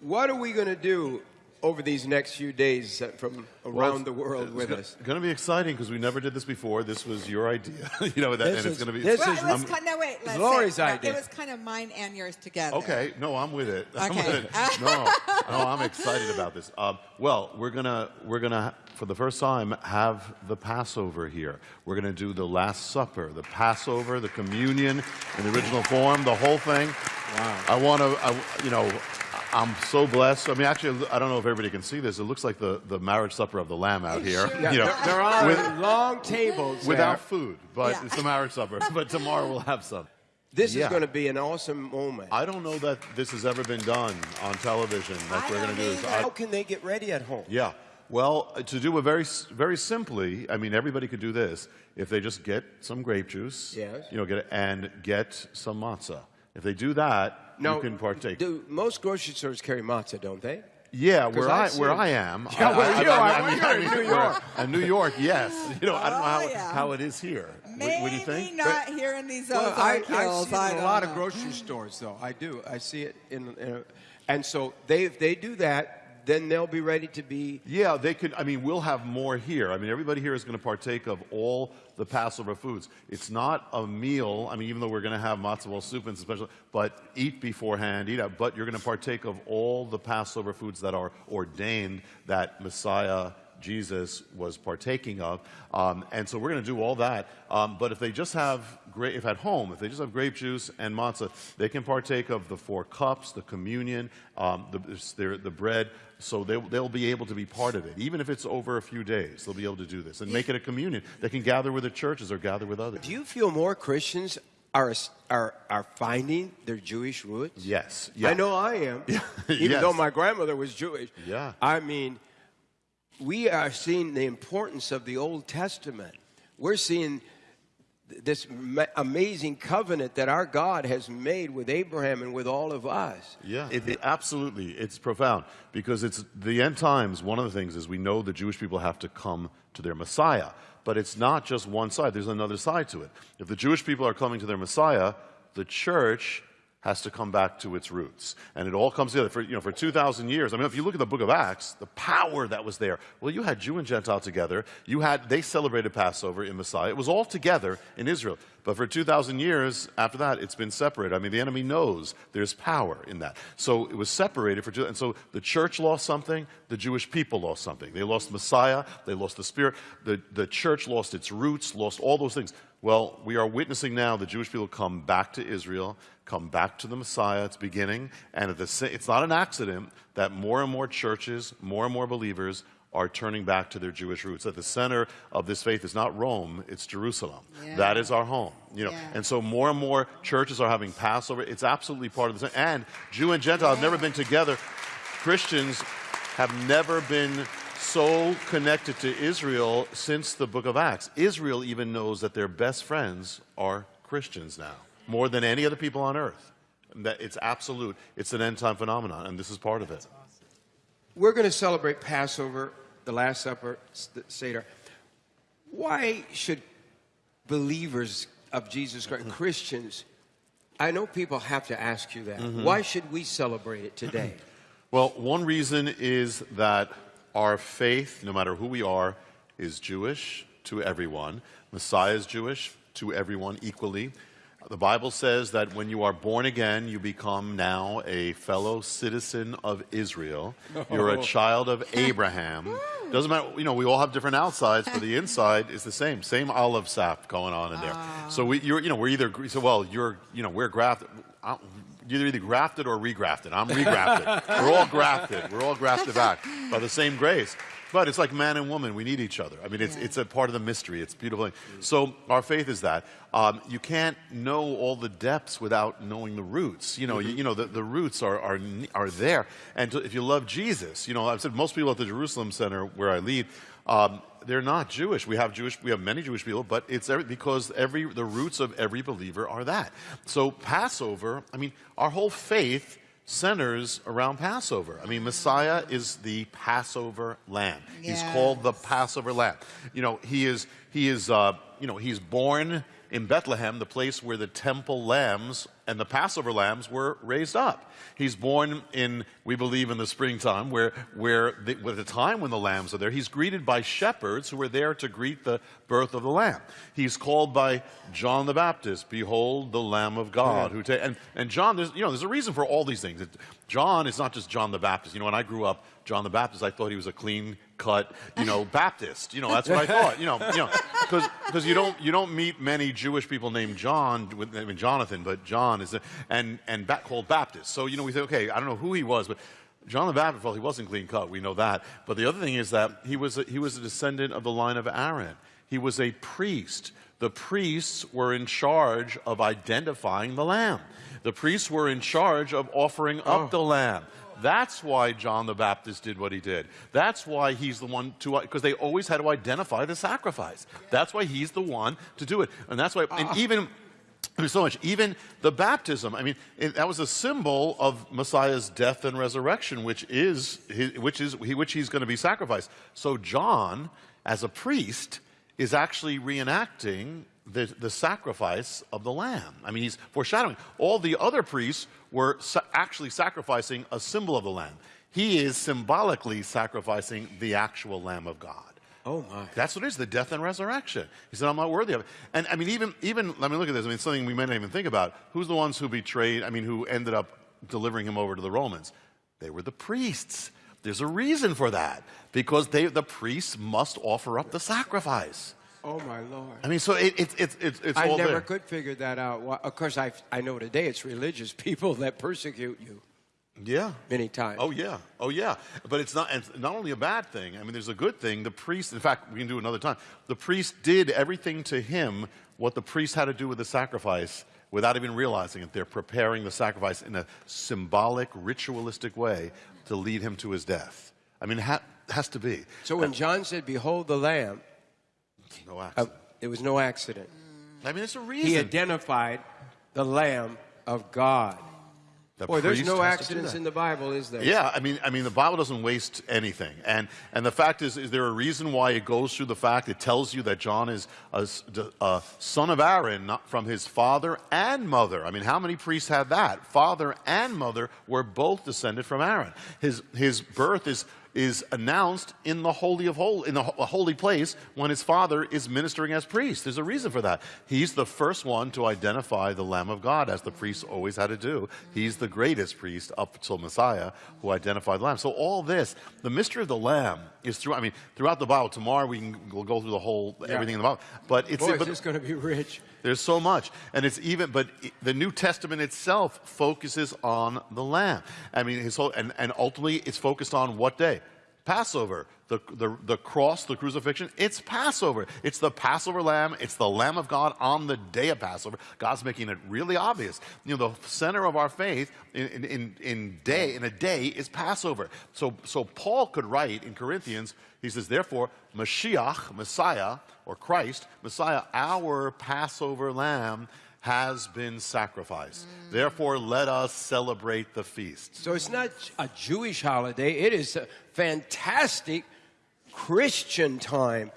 What are we going to do over these next few days uh, from around the world with us? It's going to be exciting because we never did this before. This was your idea, you know, that, This and it's going to be. this Well, is it was kind no wait. Let's Lori's say, no, idea. It was kind of mine and yours together. Okay, no, I'm with it. I'm Okay. with it. No, no, I'm excited about this. Um, well, we're gonna we're gonna for the first time have the Passover here. We're gonna do the Last Supper, the Passover, the communion in the original form, the whole thing. Wow. I want to, you know. I'm so blessed. I mean, actually, I don't know if everybody can see this. It looks like the, the marriage supper of the Lamb out here. Yeah, you know, there, there are with- long tables without there. food, but Yeah. it's the marriage supper. But tomorrow we'll have some. This Yeah. is going to be an awesome moment. I don't know that this has ever been done on television like I we're going to don't this. either. I- How can they get ready at home? Yeah. Well, uh, to do it very, very simply, I mean, everybody could do this if they just get some grape juice, Yes. you know, get it, and get some matzah. If they do that, Now, you can partake. Do most grocery stores carry matzah, don't they? yeah, where I I, where. I am. Yeah, where you are. We're here in New York. In New York, yes. You know, I don't know how, Oh, yeah. how it is here. What, Maybe what do you think? not here in these Well, Ozark I, I see it in a don't lot of grocery stores, though. I do. I see it in, in a, and so they if they do that, then they'll be ready to be. Yeah, they could. I mean, we'll have more here. I mean, everybody here is going to partake of all the Passover foods. It's not a meal. I mean, even though we're going to have matzo ball soup and special, but eat beforehand, eat out. But you're going to partake of all the Passover foods that are ordained that Messiah Jesus was partaking of. Um, and so we're going to do all that. Um, but if they just have, if at home, if they just have grape juice and matzah, they can partake of the four cups, the communion, um, the, their- the bread. So they, they'll be able to be part of it. Even if it's over a few days, they'll be able to do this and make it a communion. They can gather with the churches or gather with others. Do you feel more Christians are are are finding their Jewish roots? Yes. I know I am. Even Yes. though my grandmother was Jewish. Yeah. I mean, we are seeing the importance of the Old Testament. We're seeing this amazing covenant that our God has made with Abraham and with all of us. Yeah, it, it- absolutely. It's profound because it's the end times. One of the things is we know the Jewish people have to come to their Messiah, but it's not just one side. There's another side to it. If the Jewish people are coming to their Messiah, the church has to come back to its roots, and it all comes together. For you know, for two thousand years. I mean, if you look at the Book of Acts, the power that was there. Well, you had Jew and Gentile together. You had they celebrated Passover in Messiah. It was all together in Israel. But for 2,000 years after that, it's been separated. I mean, the enemy knows there's power in that. So it was separated for two. And so the church lost something, the Jewish people lost something. They lost Messiah, they lost the Spirit, the, the church lost its roots, lost all those things. Well, we are witnessing now the Jewish people come back to Israel, come back to the Messiah. It's beginning. And at the it's not an accident that more and more churches, more and more believers are turning back to their Jewish roots. At the center of this faith is not Rome, it's Jerusalem. Yeah. That is our home. You know, Yeah. and so more and more churches are having Passover. It's absolutely part of the and Jew and Gentile have never been together. Christians have never been so connected to Israel since the book of Acts. Israel even knows that their best friends are Christians now, more than any other people on earth. That it's absolute. It's an end time phenomenon, and this is part of it. We're going to celebrate Passover, the Last Supper, Seder. Why should believers of Jesus Christ, mm-hmm. Christians, I know people have to ask you that. Mm-hmm. Why should we celebrate it today? Well, one reason is that our faith, no matter who we are, is Jewish to everyone. Messiah is Jewish to everyone equally. The Bible says that when you are born again, you become now a fellow citizen of Israel. You're a child of Abraham. Doesn't matter, you know, we all have different outsides, but the inside is the same. Same olive sap going on in there. Ah. So we, you're, you know, we're either, so well, you're, you know, we're grafted. You're either grafted or regrafted. I'm regrafted. We're all grafted. We're all grafted back by the same grace. But it's like man and woman. We need each other. I mean, it's, Yeah. it's a part of the mystery. It's beautiful. So our faith is that. Um, you can't know all the depths without knowing the roots. You know, you, you know the, the roots are, are, are there. And to, if you love Jesus, you know, I've said most people at the Jerusalem Center where I lead, um, they're not Jewish. We have Jewish, we have many Jewish people, but it's every, because every the roots of every believer are that. So Passover, I mean, our whole faith centers around Passover. I mean, Messiah is the Passover lamb. He's called the Passover lamb. You know, he is he is uh, you know he's born in Bethlehem, the place where the temple lambs and the Passover lambs were raised up. He's born in, we believe, in the springtime, where, where the, at the time when the lambs are there, he's greeted by shepherds who are there to greet the birth of the lamb. He's called by John the Baptist, "Behold the Lamb of God." Who and and John, there's you know, there's a reason for all these things. John is not just John the Baptist. You know, when I grew up, John the Baptist, I thought he was a clean cut, you know, Baptist. You know, that's what I thought. You know, you know, because because you don't you don't meet many Jewish people named John with I mean Jonathan, but John is a, and and ba- called Baptist. So you know, we say, okay, I don't know who he was, but. John the Baptist, well, he wasn't clean cut. We know that. But the other thing is that he was a, he was a descendant of the line of Aaron. He was a priest. The priests were in charge of identifying the lamb. The priests were in charge of offering up oh. the lamb. That's why John the Baptist did what he did. That's why he's the one to, because they always had to identify the sacrifice. That's why he's the one to do it. And that's why, and ah. even, I mean, so much. Even the baptism. I mean, it, that was a symbol of Messiah's death and resurrection, which is his, which is he, which he's going to be sacrificed. So John, as a priest, is actually reenacting the, the sacrifice of the lamb. I mean, he's foreshadowing. All the other priests were sa- actually sacrificing a symbol of the lamb. He is symbolically sacrificing the actual Lamb of God. Oh, my. That's what it is, the death and resurrection. He said, I'm not worthy of it. And I mean, even, even, let me look at this. I mean, something we may not even think about. Who's the ones who betrayed, I mean, who ended up delivering him over to the Romans? They were the priests. There's a reason for that. Because they, the priests must offer up the sacrifice. Oh, my Lord. I mean, so it, it, it, it, it's I all never there. could figure that out. Why- Of course, I, I know today it's religious people that persecute you Yeah. many times. Oh yeah, oh yeah. But it's not it's not only a bad thing. I mean, there's a good thing. The priest, in fact, we can do it another time. The priest did everything to him what the priest had to do with the sacrifice without even realizing it. They're preparing the sacrifice in a symbolic, ritualistic way to lead him to his death. I mean, it ha- has to be. So when John said, Behold the Lamb, No uh, it was no accident. I mean, it's a reason. He identified the Lamb of God. The Boy, there's no accidents in the Bible, is there? Yeah, I mean, I mean, the Bible doesn't waste anything, and and the fact is, is there a reason why it goes through the fact it tells you that John is a son of Aaron, not from his father and mother. I mean, how many priests had that? Father and mother were both descended from Aaron. His his birth is is announced in the holy of hol in the ho- holy place when his father is ministering as priest. There's a reason for that. He's the first one to identify the Lamb of God, as the priests always had to do. He's the greatest priest up until Messiah who identified the Lamb. So all this, the mystery of the Lamb is through. I mean, throughout the Bible. Tomorrow we can we'll go through the whole everything in the Bible. But it's Boy, but, is going to be rich. There's so much. And it's even, but the New Testament itself focuses on the Lamb. I mean, his whole, and, and ultimately it's focused on what day? Passover. The, the, the cross, the crucifixion, it's Passover. It's the Passover lamb. It's the Lamb of God on the day of Passover. God's making it really obvious. You know, the center of our faith in, in, in, day, in a day is Passover. So, so Paul could write in Corinthians, he says, therefore, Mashiach, Messiah, or Christ, Messiah, our Passover lamb, has been sacrificed. Therefore, let us celebrate the feast. So it's not a Jewish holiday, it is a fantastic Christian time.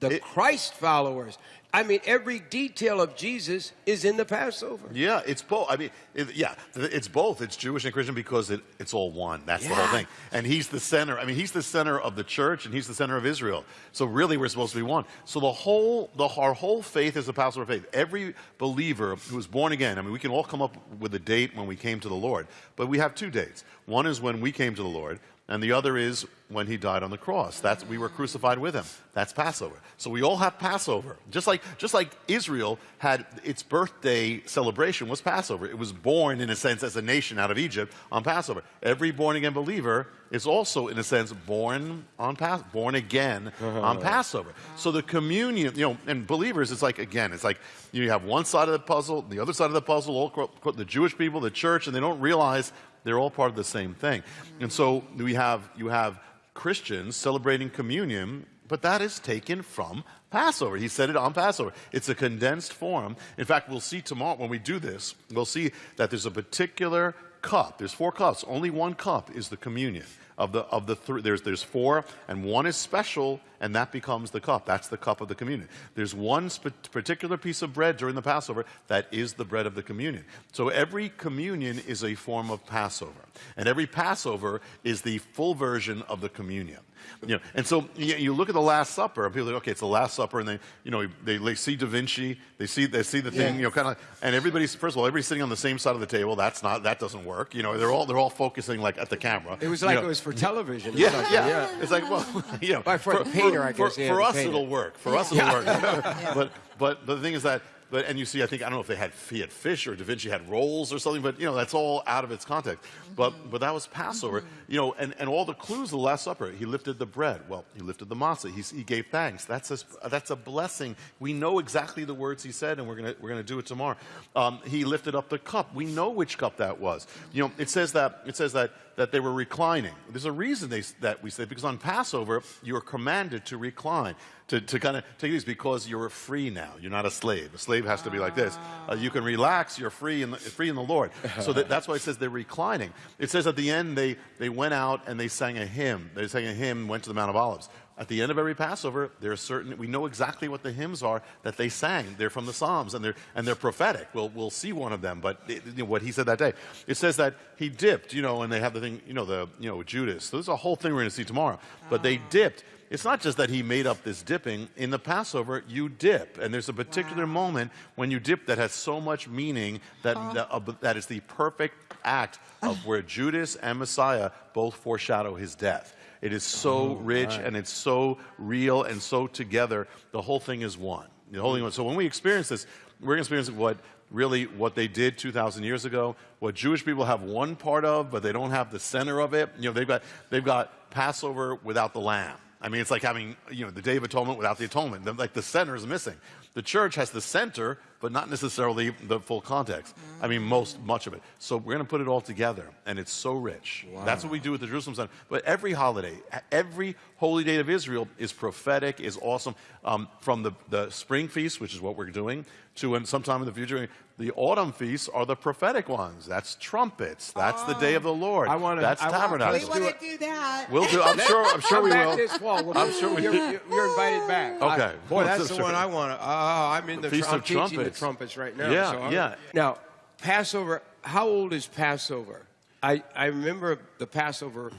The It- Christ followers. I mean, every detail of Jesus is in the Passover. Yeah, it's both. I mean, it, yeah, it's both. It's Jewish and Christian because it, it's all one. That's the whole thing. And he's the center. I mean, he's the center of the church and he's the center of Israel. So really, we're supposed to be one. So the whole, the, our whole faith is the Passover faith. Every believer who was born again, I mean, we can all come up with a date when we came to the Lord, but we have two dates. One is when we came to the Lord, and the other is when he died on the cross. That's we were crucified with him. That's Passover. So we all have Passover. Just like just like Israel had its birthday celebration was Passover. It was born in a sense as a nation out of Egypt on Passover. Every born again believer is also in a sense born on Pas- born again uh-huh. on Passover. So the communion, you know, and believers it's like again, it's like you have one side of the puzzle, the other side of the puzzle, all the Jewish people, the church, and they don't realize they're all part of the same thing. And so we have you have Christians celebrating communion, but that is taken from Passover. He said it on Passover. It's a condensed form. In fact, we'll see tomorrow when we do this, we'll see that there's a particular cup. There's four cups. Only one cup is the communion. Of the of the three. There's there's four, and one is special, and that becomes the cup. That's the cup of the communion. There's one particular piece of bread during the Passover that is the bread of the communion. So every communion is a form of Passover, and every Passover is the full version of the communion. You know, and so you, you look at the Last Supper, and people are like, okay, it's the Last Supper, and they, you know, they, they see Da Vinci, they see, they see the thing, you know, kind of, and everybody's first of all, everybody's sitting on the same side of the table. That's not, that doesn't work. You know, they're all, they're all focusing like at the camera. It was You like know. it was for television. Yeah, something, yeah, It's like, well, you know, Well, for the painter, I for, guess, yeah, for us, painter. it'll work. For us, it'll work. But, but the thing is that, but, and you see, I think, I don't know if they had, he had fish or Da Vinci had rolls or something, but, you know, that's all out of its context. But, but that was Passover, you know, and, and all the clues of the Last Supper. He lifted the bread. Well, he lifted the matzah. He, he gave thanks. That's a, that's a blessing. We know exactly the words he said, and we're going to we're gonna do it tomorrow. Um, he lifted up the cup. We know which cup that was. You know, it says that, it says that, that they were reclining. There's a reason they, that we say, because on Passover, you're commanded to recline, to, to kind of take these because you're free now. You're not a slave. A slave has to be like this. Uh, you can relax, you're free in the, free in the Lord. So that, that's why it says they're reclining. It says at the end, they, they went out and they sang a hymn. They sang a hymn, went to the Mount of Olives. At the end of every Passover, there are certain, we know exactly what the hymns are that they sang. They're from the Psalms and they're, and they're prophetic. We'll, we'll see one of them, but it, you know, what he said that day. It says that he dipped, you know, and they have the thing, you know, the, you know, Judas. So there's a whole thing we're going to see tomorrow. But they dipped. It's not just that he made up this dipping. In the Passover, you dip. And there's a particular moment when you dip that has so much meaning that, that, uh, that is the perfect act of where Judas and Messiah both foreshadow his death. It is so oh, rich and it's so real and so together. The whole thing is one. The whole thing is one. So when we experience this, we're going to experience what really what they did 2,000 years ago, what Jewish people have one part of, but they don't have the center of it. You know, they've got, they've got Passover without the lamb. I mean, it's like having, you know, the Day of Atonement without the atonement. The- Like the center is missing. The church has the center, but not necessarily the full context. I mean, most, much of it. So we're going to put it all together, and it's so rich. That's what we do with the Jerusalem Center. But every holiday, every holy day of Israel is prophetic, is awesome. Um, from the, the spring feast, which is what we're doing, to when sometime in the future, the autumn feasts are the prophetic ones. That's trumpets. That's the day of the oh. Lord. I wanna- That's I want- tabernacle. We want to do that. We'll do. I'm sure. I'm sure we will. this fall. We'll- I'm sure we you're, will. you're- you're invited back. Okay. I- boy, Well, that's that's the true. one I want to. Oh, uh, I'm in the. Feast I'm of teaching Trumpets. the trumpets right now. Yeah, so yeah. Now, Passover. How old is Passover? I I remember the Passover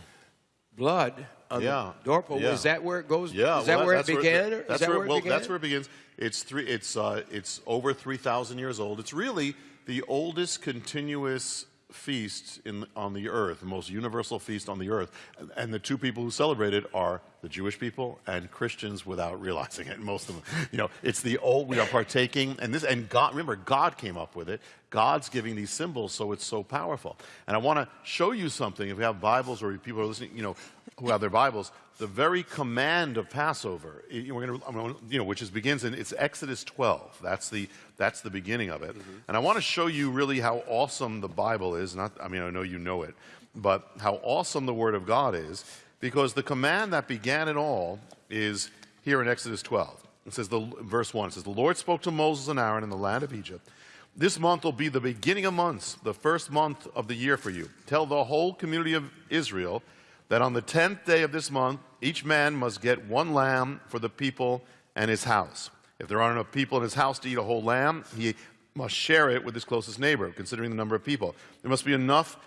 blood on Yeah, the doorpost. yeah. Is that where it goes? Yeah, Is that well, where it began? or- that's is that where, where it well, began? that's where it begins. It's three. It's uh, it's over three thousand years old. It's really the oldest continuous feast in on the earth, the most universal feast on the earth. And, and the two people who celebrate it are the Jewish people and Christians without realizing it. Most of them, you know, it's the old. We are partaking, and this and God. Remember, God came up with it. God's giving these symbols, so it's so powerful. And I want to show you something. If we have Bibles or people are listening, you know, who have their Bibles, the very command of Passover, we're going to, you know, which is begins in it's Exodus 12. That's the that's the beginning of it. Mm-hmm. And I want to show you really how awesome the Bible is. Not, I mean, I know you know it, but how awesome the Word of God is, because the command that began it all is here in Exodus 12. It says the verse one. It says the Lord spoke to Moses and Aaron in the land of Egypt. This month will be the beginning of months, the first month of the year for you. Tell the whole community of Israel that on the tenth day of this month, each man must get one lamb for the people and his house. If there aren't enough people in his house to eat a whole lamb, he must share it with his closest neighbor, considering the number of people. There must be enough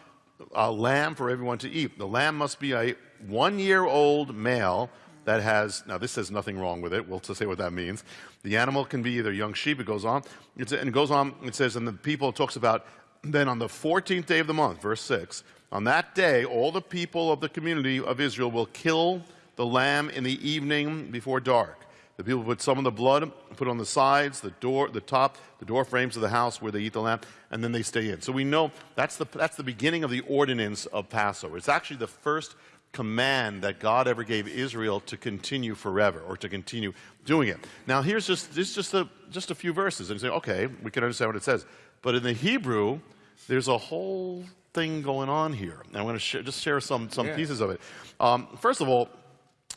uh, lamb for everyone to eat. The lamb must be a one year old male that has, now this says nothing wrong with it. We'll say what that means. The animal can be either young sheep, it goes on. It's, and it goes on, it says, and the people, talks about, then on the 14th day of the month, verse 6, on that day, all the people of the community of Israel will kill the lamb in the evening before dark. The people put some of the blood, put on the sides, the door, the top, the door frames of the house where they eat the lamb, and then they stay in. So we know that's the, that's the beginning of the ordinance of Passover. It's actually the first command that God ever gave Israel to continue forever or to continue doing it. Now here's just this is just a just a few verses and you say, okay, we can understand what it says. But in the Hebrew, there's a whole thing going on here. And I'm going to sh- just share some some Yeah. pieces of it. Um, first of all,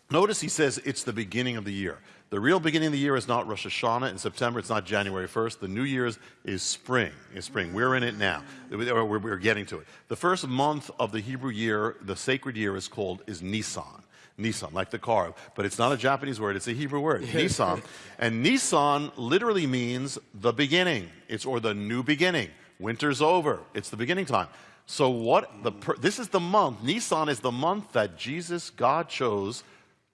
Notice he says it's the beginning of the year. The real beginning of the year is not Rosh Hashanah in September. It's not January 1st. The New Year's is spring. Is spring. We're in it now. We're, we're getting to it. The first month of the Hebrew year, the sacred year, is called is Nisan. Nisan, like the car, but it's not a Japanese word. It's a Hebrew word, Nisan. And Nisan literally means the beginning. It's or the new beginning. Winter's over. It's the beginning time. So what the this is the month. Nisan is the month that Jesus God chose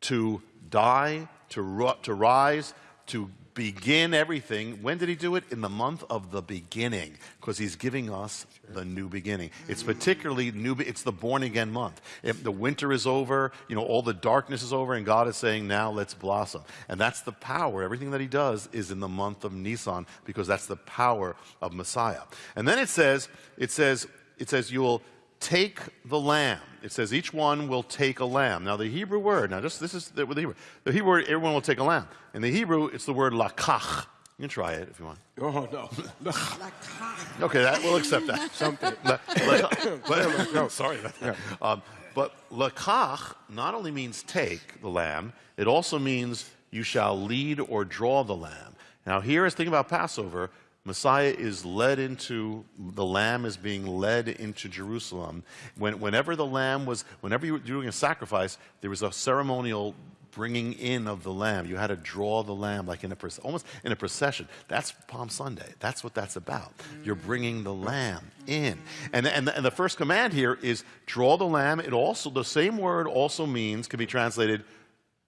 to die, to, to rise, to begin everything. When did he do it? In the month of the beginning, because he's giving us the new beginning. It's particularly new, it's the born again month. If the winter is over, you know, all the darkness is over, and God is saying, now let's blossom. And that's the power. Everything that he does is in the month of Nisan, because that's the power of Messiah. And then it says, it says, it says, you will take the lamb. It says each one will take a lamb. Now the Hebrew word, now just this is the, the Hebrew. The Hebrew word, everyone will take a lamb. In the Hebrew, it's the word lakach. You can try it if you want. Oh, no. lakach. Okay, that, we'll accept that. Something. La- la- but, no, sorry about that. Um, but lakach not only means take the lamb, it also means you shall lead or draw the lamb. Now here is the thing about Passover. Messiah is led into, the lamb is being led into Jerusalem. When, whenever the lamb was, whenever you were doing a sacrifice, there was a ceremonial bringing in of the lamb. You had to draw the lamb like in a almost in a procession. That's Palm Sunday. That's what that's about. You're bringing the lamb in. And, and, and the first command here is draw the lamb. It also, the same word also means, can be translated,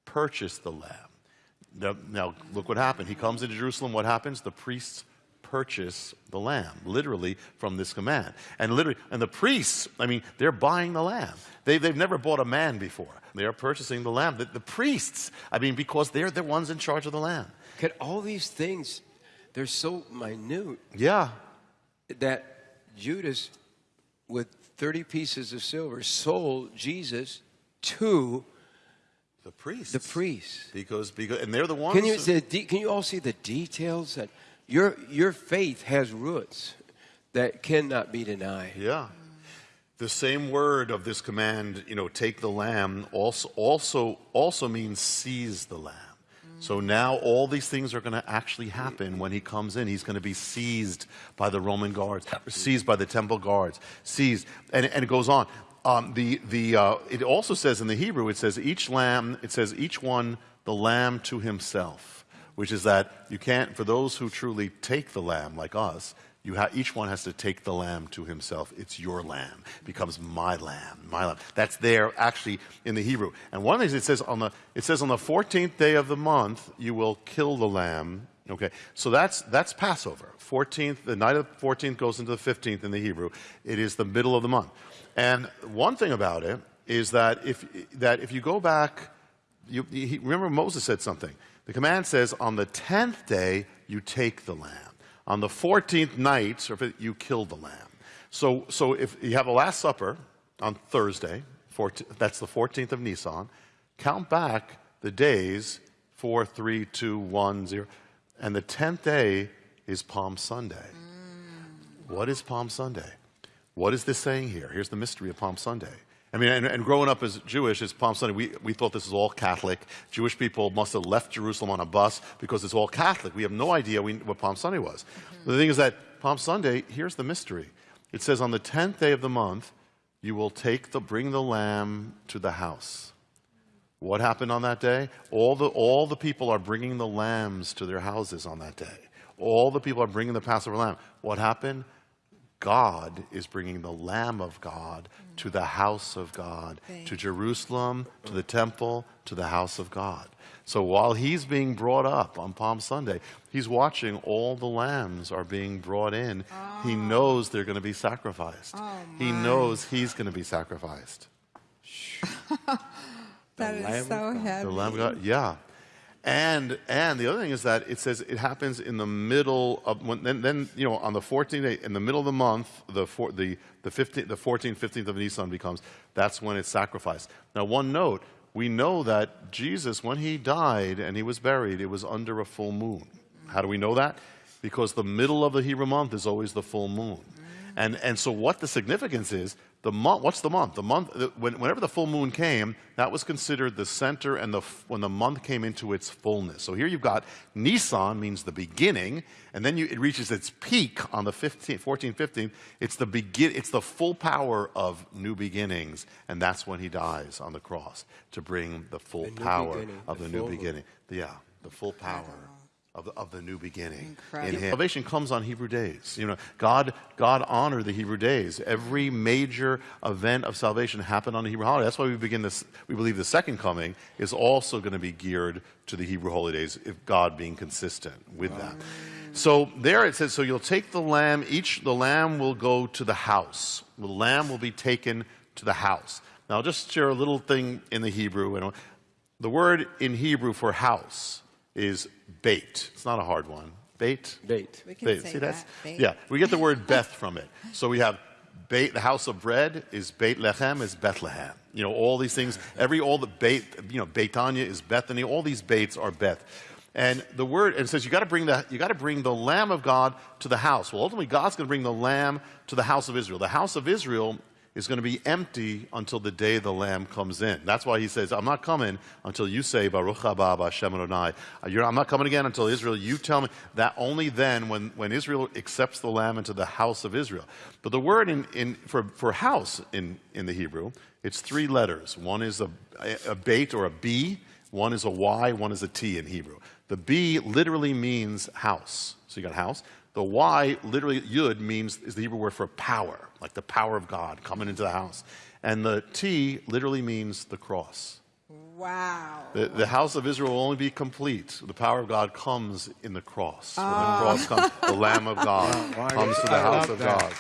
purchase the lamb. Now, now, look what happened. He comes into Jerusalem. What happens? The priests purchase the lamb, literally from this command. And literally, and the priests, I mean, they're buying the lamb. They, they've never bought a man before. They are purchasing the lamb. The, the priests, I mean, because they're the ones in charge of the lamb. Can all these things, they're so minute Yeah. that Judas, with 30 pieces of silver, sold Jesus to The priests. the priests. Because, because, and they're the ones. Can you, who- see the de- can you all see the details that your, your faith has roots that cannot be denied? Yeah. The same word of this command, you know, take the lamb, also also also means seize the lamb. So now all these things are going to actually happen when he comes in. He's going to be seized by the Roman guards, seized by the temple guards, seized, and, and it goes on. Um, the the uh, it also says in the Hebrew, it says each lamb, it says each one the lamb to himself, which is that you can't for those who truly take the lamb like us, each one has to take the lamb to himself. It's your lamb. It becomes my lamb, my lamb. That's there actually in the Hebrew. And one of the things it says on the it says on the 14th day of the month you will kill the lamb. Okay, so that's that's Passover. 14th, the night of the 14th goes into the 15th in the Hebrew. It is the middle of the month. And one thing about it is that if that if you go back, you, remember Moses said something. The command says on the 10th day you take the lamb. On the 14th night, or if it- you kill the lamb. So, so if you have a Last Supper on Thursday, 14, that's the 14th of Nisan, count back the days 4, 3, 2, 1, 0. And the 10th day is Palm Sunday. Mm. What is Palm Sunday? What is this saying here? Here's the mystery of Palm Sunday. I mean, and, and growing up as Jewish, it's Palm Sunday. We, we thought this was all Catholic. Jewish people must have left Jerusalem on a bus because it's all Catholic. We have no idea we, what Palm Sunday was. Mm-hmm. The thing is that Palm Sunday, here's the mystery. It says, on the 10th day of the month, you will take the, bring the lamb to the house. What happened on that day? All the, all the people are bringing the lambs to their houses on that day. All the people are bringing the Passover lamb. What happened? God is bringing the Lamb of God to the house of God, Thank to Jerusalem, to the temple, to the house of God. So while he's being brought up on Palm Sunday, he's watching all the lambs are being brought in. He ah. knows they're going to be sacrificed. Oh, he knows he's going to be sacrificed. That is so heavy. The Lamb of God, yeah. And and the other thing is that it says it happens in the middle of when then, then you know on the 14th day in the middle of the month the four, the the 15th the 14th 15th of Nisan becomes that's when it's sacrificed. Now one note we know that Jesus when he died and he was buried it was under a full moon. How do we know that? Because the middle of the Hebrew month is always the full moon. And, and so what the significance is, the month, what's the month? The month, the, when, whenever the full moon came, that was considered the center and the, when the month came into its fullness. So here you've got Nisan means the beginning, and then you, it reaches its peak on the 15th, 14th, 15th. It's the begin, it's the full power of new beginnings, and that's when he dies on the cross to bring the full The power of the the, new beginning. Yeah, the full power of the, of the new beginning Incredible. in him. Salvation comes on Hebrew days. You know, God, God honored the Hebrew days. Every major event of salvation happened on the Hebrew holiday. That's why we begin this. We believe the second coming is also going to be geared to the Hebrew holy days, if God being consistent with that. So there it says, so you'll take the lamb. Each the lamb will go to the house. The lamb will be taken to the house. Now, I'll just share a little thing in the Hebrew. The word in Hebrew for house is bait. It's not a hard one. Bait. Bait. We can Bait. say See, that's, that. Bait. Yeah, we get the word Beth from it. So we have Beit, the house of bread is Beit Lechem, is Bethlehem. You know, all these things, every, all the Beit, you know, Beitanya is Bethany, all these Baits are Beth. And the word, and it says you got to bring the, you got to bring the Lamb of God to the house. Well, ultimately, God's going to bring the Lamb to the house of Israel. The house of Israel is going to be empty until the day the Lamb comes in. That's why he says, I'm not coming until you say, Baruch haba Hashem Adonai. Uh, I'm not coming again until Israel, you tell me. That only then, when, when Israel accepts the Lamb into the house of Israel. But the word in, in, for, for house in, in the Hebrew, it's three letters. One is a, a bait or a B, one is a Y, one is a T in Hebrew. The B literally means house. So you got house. The Y, literally, yud, means is the Hebrew word for power, like the power of God coming into the house. And the T literally means the cross. Wow. The, the house of Israel will only be complete. The power of God comes in the cross. When the oh. cross comes, the Lamb of God comes to the house of that. God.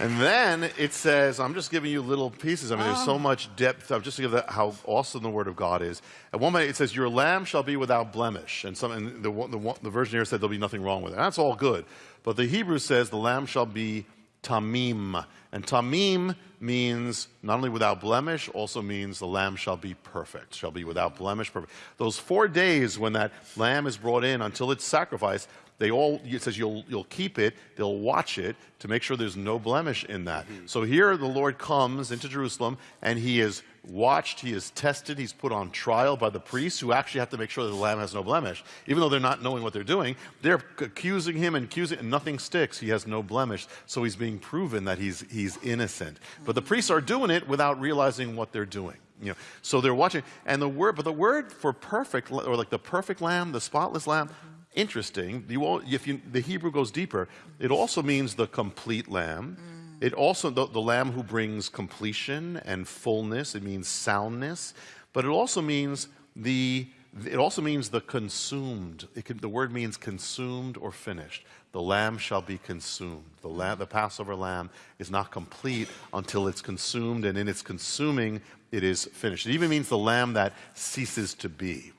And then it says, I'm just giving you little pieces. I mean, there's so oh. much depth. I'm just to give that how awesome the Word of God is. At one point, it says, Your lamb shall be without blemish. And, some, and the, the, the version here said there'll be nothing wrong with it. That's all good. But the Hebrew says, The lamb shall be tamim. And tamim means not only without blemish, also means the lamb shall be perfect, shall be without blemish, perfect. Those four days when that lamb is brought in until it's sacrificed, they all, it says you'll, you'll keep it, they'll watch it to make sure there's no blemish in that. Mm-hmm. So here the Lord comes into Jerusalem and he is watched, he is tested, he's put on trial by the priests who actually have to make sure that the lamb has no blemish. Even though they're not knowing what they're doing, they're accusing him and accusing, and nothing sticks. He has no blemish. So he's being proven that he's, he's innocent. But the priests are doing it without realizing what they're doing. You know, so they're watching, and the word, but the word for perfect, or like the perfect lamb, the spotless lamb, interesting. You all, if you, the Hebrew goes deeper, it also means the complete lamb. Mm. It also, the, the lamb who brings completion and fullness, it means soundness, but it also means the, it also means the consumed. It can, the word means consumed or finished. The lamb shall be consumed. The, lamb, the Passover lamb is not complete until it's consumed, and in its consuming, it is finished. It even means the lamb that ceases to be.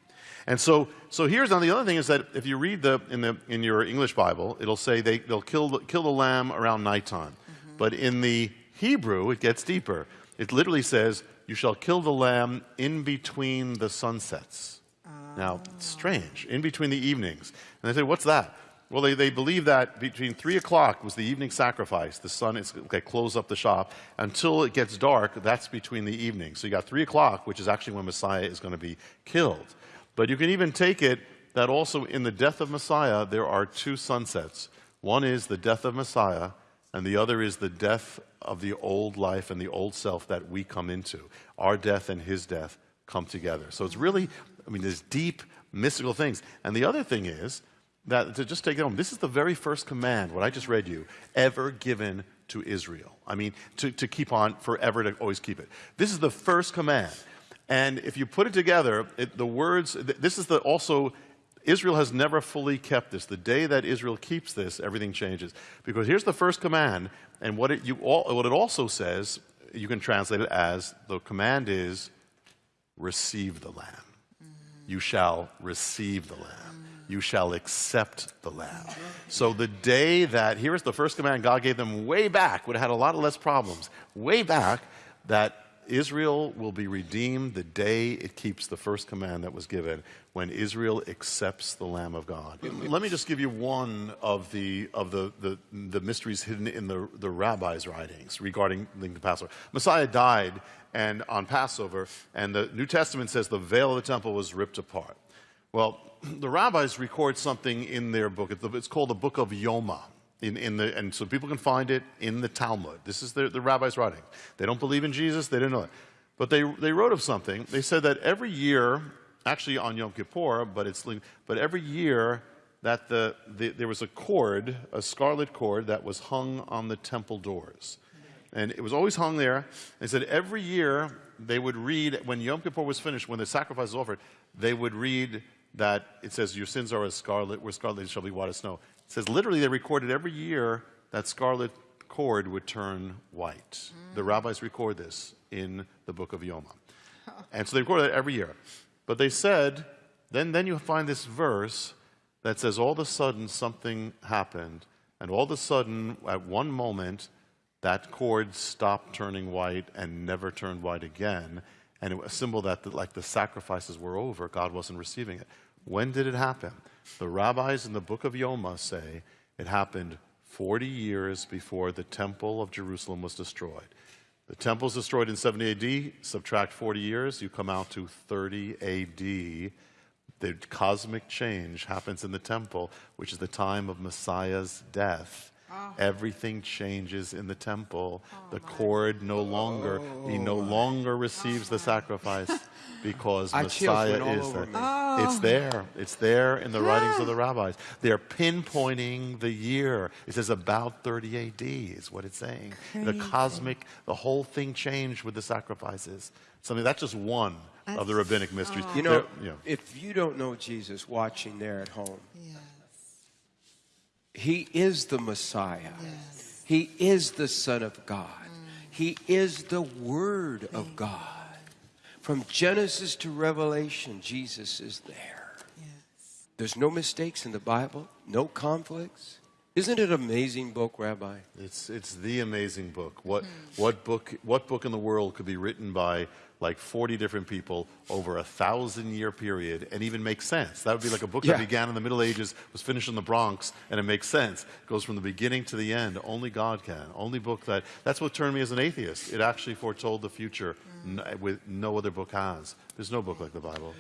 And so, so here's now the other thing is that if you read the in the in your English Bible, it'll say they they'll kill the, kill the lamb around nighttime, mm-hmm. but in the Hebrew it gets deeper. It literally says you shall kill the lamb in between the sunsets. Now, ah. strange, in between the evenings. And they say, what's that? Well, they, they believe that between 3 o'clock was the evening sacrifice. The sun is, okay, close up the shop. Until it gets dark, that's between the evenings. So you got 3 o'clock, which is actually when Messiah is going to be killed. But you can even take it that also in the death of Messiah, there are two sunsets. One is the death of Messiah, and the other is the death of the old life and the old self that we come into. Our death and his death come together. So it's really, I mean, there's deep mystical things. And the other thing is that, to just take it home, this is the very first command, what I just read you, ever given to Israel. I mean, to, to keep on forever, to always keep it. This is the first command. And if you put it together, it, the words, th- this is the also, Israel has never fully kept this. The day that Israel keeps this, everything changes. Because here's the first command, and what it, you all, what it also says, you can translate it as the command is receive the lamb. You shall receive the lamb. You shall accept the lamb. So the day that, here's the first command God gave them way back, would have had a lot of less problems, way back, that Israel will be redeemed the day it keeps the first command that was given, when Israel accepts the Lamb of God. Let me just give you one of the, of the, the, the mysteries hidden in the, the rabbis' writings regarding the Passover. Messiah died and on Passover, and the New Testament says the veil of the temple was ripped apart. Well, the rabbis record something in their book. It's It's called the Book of Yoma. In, in the, and so people can find it in the Talmud. This is the, the rabbis' writing. They don't believe in Jesus, they didn't know it. But they, they wrote of something. They said that every year, actually on Yom Kippur, but, it's, but every year that the, the, there was a cord, a scarlet cord, that was hung on the temple doors. And it was always hung there. They said every year they would read, when Yom Kippur was finished, when the sacrifice was offered, they would read that it says, Your sins are as scarlet, where scarlet shall be white as snow. It says literally they recorded every year that scarlet cord would turn white. The rabbis record this in the book of Yoma. And so they record that every year. But they said, then, then you find this verse that says all of a sudden something happened, and all of a sudden, at one moment, that cord stopped turning white and never turned white again. And it was a symbol that, the, like, the sacrifices were over, God wasn't receiving it. When did it happen? The rabbis in the book of Yoma say it happened 40 years before the temple of Jerusalem was destroyed. The temple is destroyed in 70 AD, subtract 40 years, you come out to 30 AD. The cosmic change happens in the temple, which is the time of Messiah's death. Everything changes in the temple. the cord no longer, he no oh. longer receives the sacrifice because I Messiah is there. It's there. It's there in the writings of the rabbis. They're pinpointing the year. It says about 30 AD is what it's saying. The cosmic, the whole thing changed with the sacrifices. Something that's just one of the rabbinic mysteries. You know, There- you know, if you don't know Jesus watching there at home, Yes. He is the Messiah. Yes. He is the Son of God. Mm. He is the Word of God. From Genesis to Revelation, Jesus is there. Yes. There's no mistakes in the Bible, no conflicts. Isn't it an amazing book, Rabbi? It's, it's the amazing book. What, hmm. what, book. what book in the world could be written by like 40 different people over a thousand year period and even make sense? That would be like a book Yeah. that began in the Middle Ages, was finished in the Bronx, and it makes sense. It goes from the beginning to the end. Only God can. Only book that. That's what turned me as an atheist. It actually foretold the future n- with no other book has. There's no book like the Bible.